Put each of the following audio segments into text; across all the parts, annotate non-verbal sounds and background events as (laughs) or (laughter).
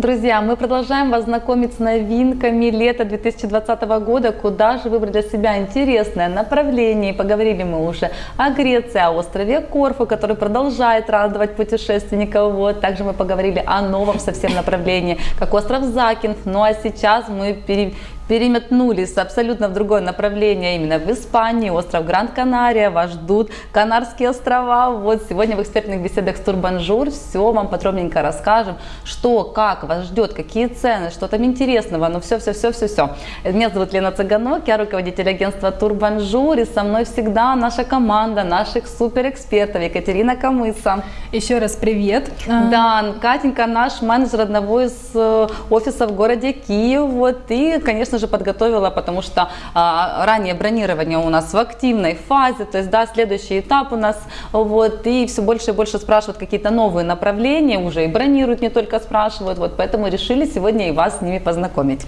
Друзья, мы продолжаем вас знакомить с новинками лета 2020 года, куда же выбрать для себя интересное направление. Поговорили мы уже о Греции, о острове Корфу, который продолжает радовать путешественников. Вот. Также мы поговорили о новом совсем направлении, как остров Закинф. Ну а сейчас мы пере переметнулись абсолютно в другое направление, именно в Испании, остров Гранд-Канария, вас ждут Канарские острова. Вот сегодня в экспертных беседах с Турбанжур все вам подробненько расскажем, что, как вас ждет, какие цены, что там интересного, ну все-все-все-все-все. Меня зовут Лена Цыганок, я руководитель агентства Турбанжур, и со мной всегда наша команда наших суперэкспертов Екатерина Камыса. Еще раз привет. Да, Катенька наш менеджер одного из э, офисов в городе Киев, вот, и, конечно же, подготовила, потому что а, ранее бронирование у нас в активной фазе, то есть, да, следующий этап у нас, вот, и все больше и больше спрашивают какие-то новые направления, уже и бронируют, не только спрашивают, вот, поэтому решили сегодня и вас с ними познакомить.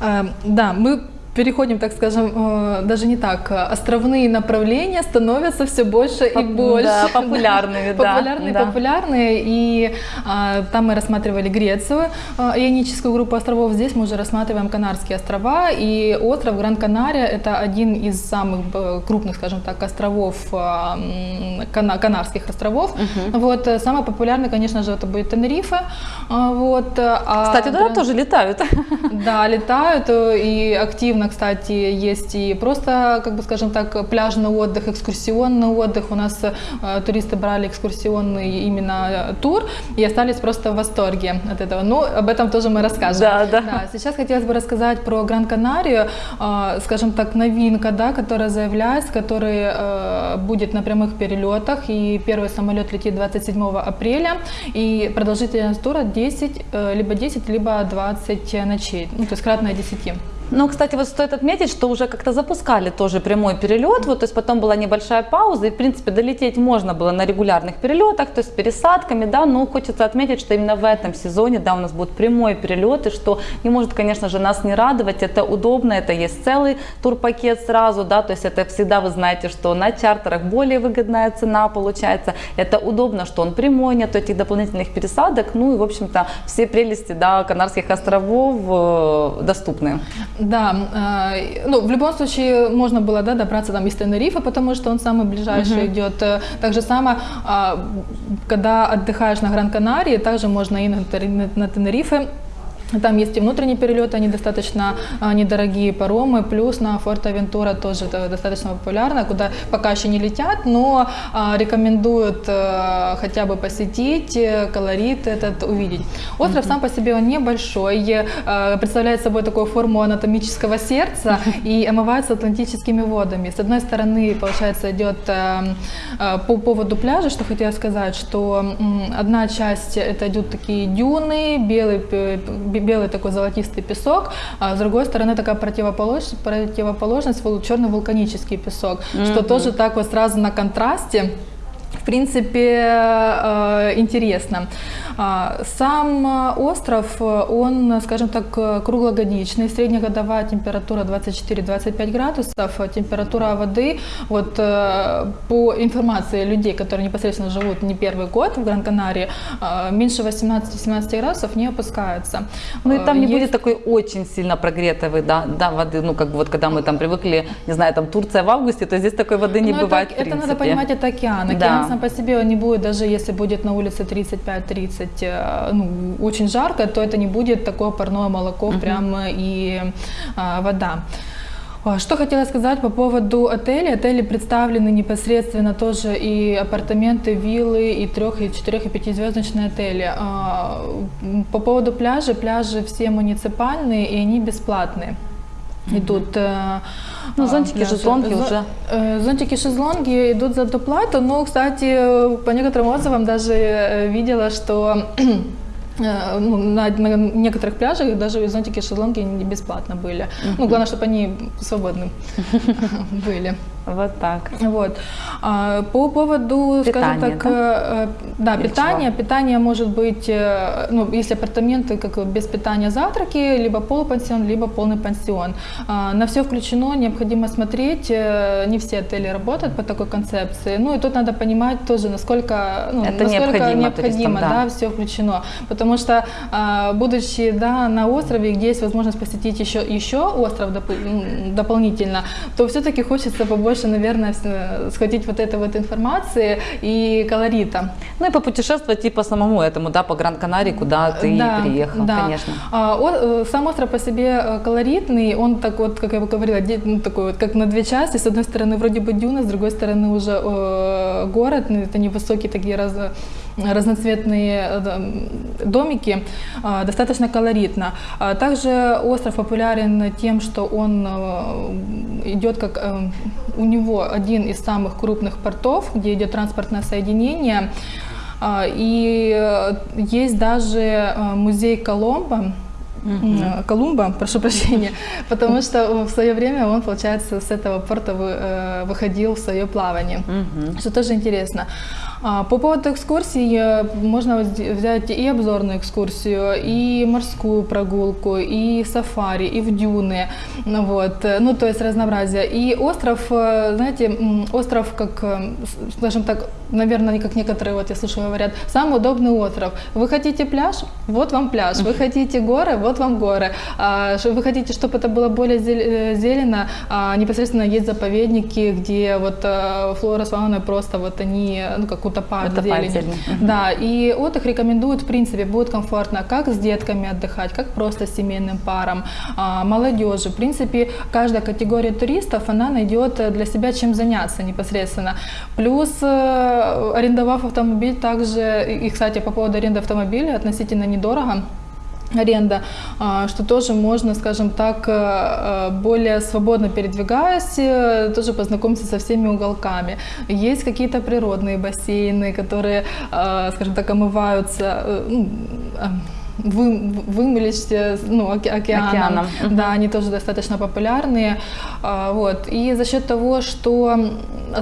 Э, да, мы переходим, так скажем, э, даже не так, островные направления становятся все больше и больше. (laughs) Да, популярными, да. Популярные, да. популярные. И а, там мы рассматривали Грецию, а, ионическую группу островов. Здесь мы уже рассматриваем Канарские острова. И остров Гран-Канария – это один из самых э, крупных, скажем так, островов, а, Канарских островов. Угу. Вот, самый популярный, конечно же, это будет Тенерифе. Вот, а Кстати, туда Гран... тоже летают. (laughs) Да, летают и активно кстати, есть и просто, как бы скажем так, пляжный отдых, экскурсионный отдых. У нас э, туристы брали экскурсионный именно тур и остались просто в восторге от этого. Но ну, об этом тоже мы расскажем. Да, да. да сейчас хотелось бы рассказать про Гран-Канарию, э, скажем так, новинка, да, которая заявляется, который э, будет на прямых перелетах. И первый самолет летит 27 апреля. И продолжительность тура 10, э, либо 10, либо 20 ночей. Ну, то есть кратное 10. Ну, кстати, вот стоит отметить, что уже как-то запускали тоже прямой перелет, вот, то есть потом была небольшая пауза, и, в принципе, долететь можно было на регулярных перелетах, то есть с пересадками, да, но хочется отметить, что именно в этом сезоне, да, у нас будет прямой перелет, и что не может, конечно же, нас не радовать, это удобно, это есть целый турпакет сразу, да, то есть это всегда вы знаете, что на чартерах более выгодная цена получается, это удобно, что он прямой, нет этих дополнительных пересадок, ну и, в общем-то, все прелести, да, Канарских островов э, доступны. Да, э, ну, в любом случае можно было да, добраться там из Тенерифа, потому что он самый ближайший uh-huh. идет. Э, так же само, э, когда отдыхаешь на Гран-Канарии, также можно и на, на, на Тенерифе там есть и внутренние перелеты, они достаточно а, недорогие паромы, плюс на Форт-Авентура тоже достаточно популярно, куда пока еще не летят, но а, рекомендуют а, хотя бы посетить, э, колорит этот увидеть. Остров mm-hmm. сам по себе он небольшой, а, представляет собой такую форму анатомического сердца (laughs) и омывается атлантическими водами. С одной стороны, получается, идет по поводу пляжа, что хотела сказать, что одна часть это идут такие дюны, белый белый такой золотистый песок, а с другой стороны такая противоположность, противоположность черный вулканический песок, mm-hmm. что тоже так вот сразу на контрасте в принципе, э, интересно. А, сам остров, он, скажем так, круглогодичный, среднегодовая температура 24-25 градусов, температура воды, вот э, по информации людей, которые непосредственно живут не первый год в Гран-Канарии, э, меньше 18-17 градусов не опускается. Ну и там не Есть... будет такой очень сильно прогретой да, да, воды, ну как бы вот когда мы там привыкли, не знаю, там Турция в августе, то здесь такой воды не Но ну, бывает это, это надо понимать, это океан. Океан да. Сам по себе он не будет, даже если будет на улице 35-30 э, ну, очень жарко, то это не будет такое парное молоко uh-huh. прямо и а, вода. Что хотела сказать по поводу отелей. Отели представлены непосредственно тоже и апартаменты, виллы, и трех, и четырех, и пятизвездочные отели. А, по поводу пляжа, пляжи все муниципальные и они бесплатные. Идут ну, зонтики, пляжи. шезлонги уже. Э, зонтики, шезлонги идут за доплату. Но, кстати, по некоторым отзывам даже видела, что (clears throat) ну, на, на некоторых пляжах даже зонтики шезлонги не бесплатно были. Ну, главное, чтобы они свободны (laughs) были. Вот так. Вот. А, По поводу, скажем Питание, так, э, э, да, Или питание. чего? Питание может быть, э, ну, если апартаменты как без питания завтраки, либо полупансион, либо полный пансион. А, На все включено, необходимо смотреть. э, Не все отели работают по такой концепции. Ну и тут надо понимать тоже, насколько, ну, Это насколько необходимо необходимо, туристам, да. да, все включено. Потому что, а, будучи да, на острове, где есть возможность посетить еще, еще остров доп- дополнительно, то все-таки хочется побольше, наверное, с- схватить вот этой вот информации и колорита. Ну и попутешествовать и по самому этому, да, по Гран-Канарии, куда ты Да, приехал, да. конечно. А, о- э, сам остров по себе э, колоритный, он так вот, как я говорила, ну, такой вот, как на две части. С одной стороны вроде бы дюна, с другой стороны уже э, город, ну, это невысокие такие раз, разноцветные э, домики, а, достаточно колоритно. А Также остров популярен тем, что он э, идет как э, у него один из самых крупных портов, где идет транспортное соединение. А, И э, есть даже э, музей Коломбо, М, Колумба, прошу прощения, потому что в свое время он, получается, с этого порта вы- э, выходил в свое плавание, Мгм. что тоже интересно. А, По поводу экскурсий можно взять и обзорную экскурсию, и морскую прогулку, и сафари, и в дюны, вот, ну то есть разнообразие. И остров, э, знаете, остров как, э, скажем так, наверное, как некоторые, вот я слышу, говорят, самый удобный остров. Вы хотите пляж? Вот вам пляж. Вы хотите горы? Вот вам горы. А, Вы хотите, чтобы это было более э, зелено? А, Непосредственно есть заповедники, где вот флора с фауной просто вот они, ну, как зелени. зелени. Мгм. Да, и отдых рекомендуют, в принципе, будет комфортно как с детками отдыхать, как просто с семейным паром, а, молодежи. В принципе, каждая категория туристов, она найдет для себя чем заняться непосредственно. Плюс, э, арендовав автомобиль, также, и, кстати, по поводу аренды автомобиля, относительно недорого, аренда, а, что тоже можно, скажем так, э, э, более свободно передвигаясь, э, тоже познакомиться со всеми уголками. Есть какие-то природные бассейны, которые, скажем так, омываются, ну, э, вы, вымылись ну, оке- океаном. Океаном. Да, они тоже достаточно популярные. А, Вот. И за счет того, что,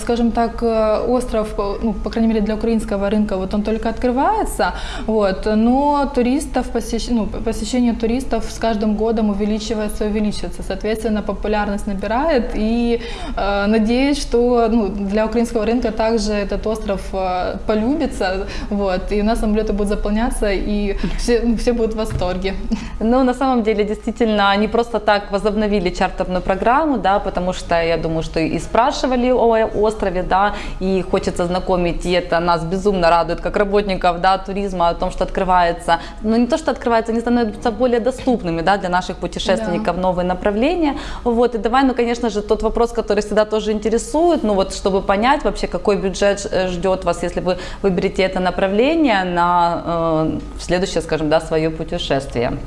скажем так, э, остров, по- ну, по крайней мере для украинского рынка, вот он только открывается, вот, но туристов, посещ- ну, посещение туристов с каждым годом увеличивается, увеличивается. Соответственно, популярность набирает и э, надеюсь, что ну, для украинского рынка также этот остров э, полюбится, вот, и у нас самолеты будут заполняться, и все, ну, все будут в восторге. Ну, на самом деле, действительно, они просто так возобновили чартерную программу, да, потому что я думаю, что и спрашивали о острове, да, и хочется знакомить, и это нас безумно радует, как работников, да, туризма, о том, что открывается, ну, не то, что открывается, они становятся более доступными, да, для наших путешественников, новые направления, вот, и давай, ну, конечно же, тот вопрос, который всегда тоже интересует, ну, вот, чтобы понять вообще, какой бюджет э, ждет вас, если вы выберете это направление на э, следующее, скажем, да, свое путешествие.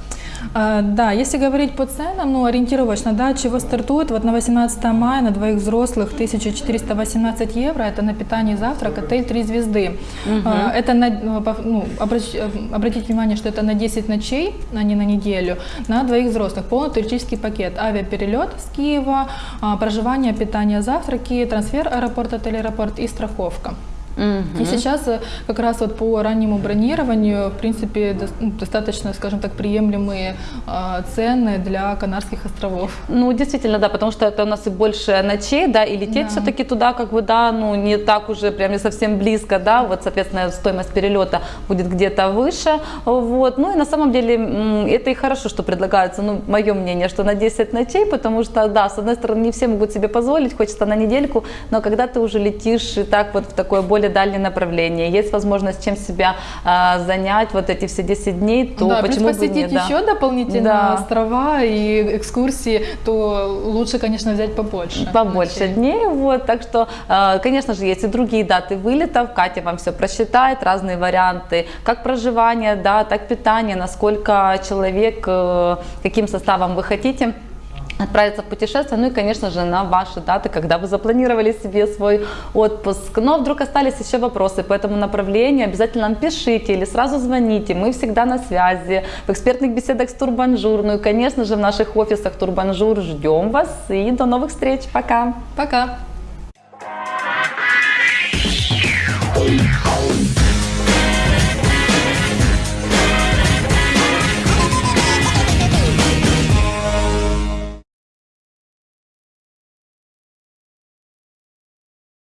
А, Да, если говорить по ценам, ну, ориентировочно, да, чего стартует, вот на 18 мая на двоих взрослых 1418 евро, это на питание и завтрак, отель 3 звезды. А, Это, на, ну, ну, обращ- э, обратите внимание, что это на 10 ночей, а не на неделю, на двоих взрослых, полный туристический пакет, авиаперелет с Киева, а, проживание, питание, завтраки, трансфер аэропорт, отель, аэропорт и страховка. И сейчас э, как раз вот по раннему бронированию, в принципе, ну, достаточно, скажем так, приемлемые а, цены для Канарских островов. Ну, действительно, да, потому что это у нас и больше ночей, да, и лететь Да. все-таки туда, как бы, да, ну, не так уже, прям не совсем близко, да, вот, соответственно, стоимость перелета будет где-то выше, вот, ну, и на самом деле это и хорошо, что предлагается, ну, мое мнение, что на 10 ночей, потому что, да, с одной стороны, не все могут себе позволить, хочется на недельку, но когда ты уже летишь и так вот в такое более дальнее направление, есть возможность чем себя а, занять вот эти все 10 дней, то да, почему бы посетить нет, да. еще дополнительно Да. острова и экскурсии, то лучше, конечно, взять побольше. побольше ночей. дней, вот, так что, э, конечно же, есть и другие даты вылетов, Катя вам все просчитает, разные варианты, как проживание, да, так питание, насколько человек, э, каким составом вы хотите отправиться в путешествие, ну и, конечно же, на ваши даты, когда вы запланировали себе свой отпуск. Но вдруг остались еще вопросы по этому направлению, обязательно нам пишите или сразу звоните, мы всегда на связи, в экспертных беседах с Турбанжур, ну и, конечно же, в наших офисах Турбанжур ждем вас и до новых встреч, пока! Пока!